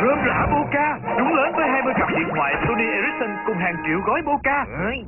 Rơm rã Boca Đúng lớn với 20 cặp điện thoại Sony Ericsson cùng hàng triệu gói Boca Ơi.